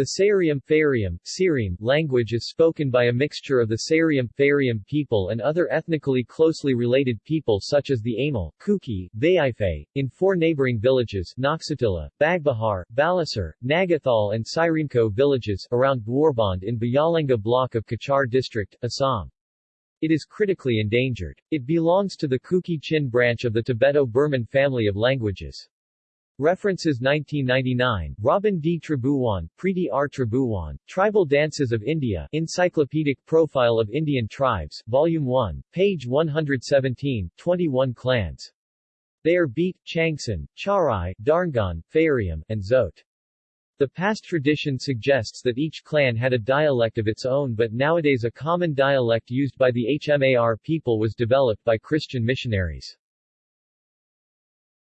The Sarium Farium, language is spoken by a mixture of the Sarium Farium people and other ethnically closely related people such as the Amal, Kuki, Vaiphei, in four neighboring villages Noxatilla, Bagbahar, Balasar, Nagathal and Sirimko villages around Dwarband in Byalanga block of Cachar district, Assam. It is critically endangered. It belongs to the Kuki-Chin branch of the Tibeto-Burman family of languages. References 1999, Robin D. Tribhuwan, Preeti R. Tribhuwan, Tribal Dances of India, Encyclopedic Profile of Indian Tribes, Volume 1, page 117, 21 clans. They are Beat, Changsan, Charai, Darngan, Farium, and Zote. The past tradition suggests that each clan had a dialect of its own but nowadays a common dialect used by the HMAR people was developed by Christian missionaries.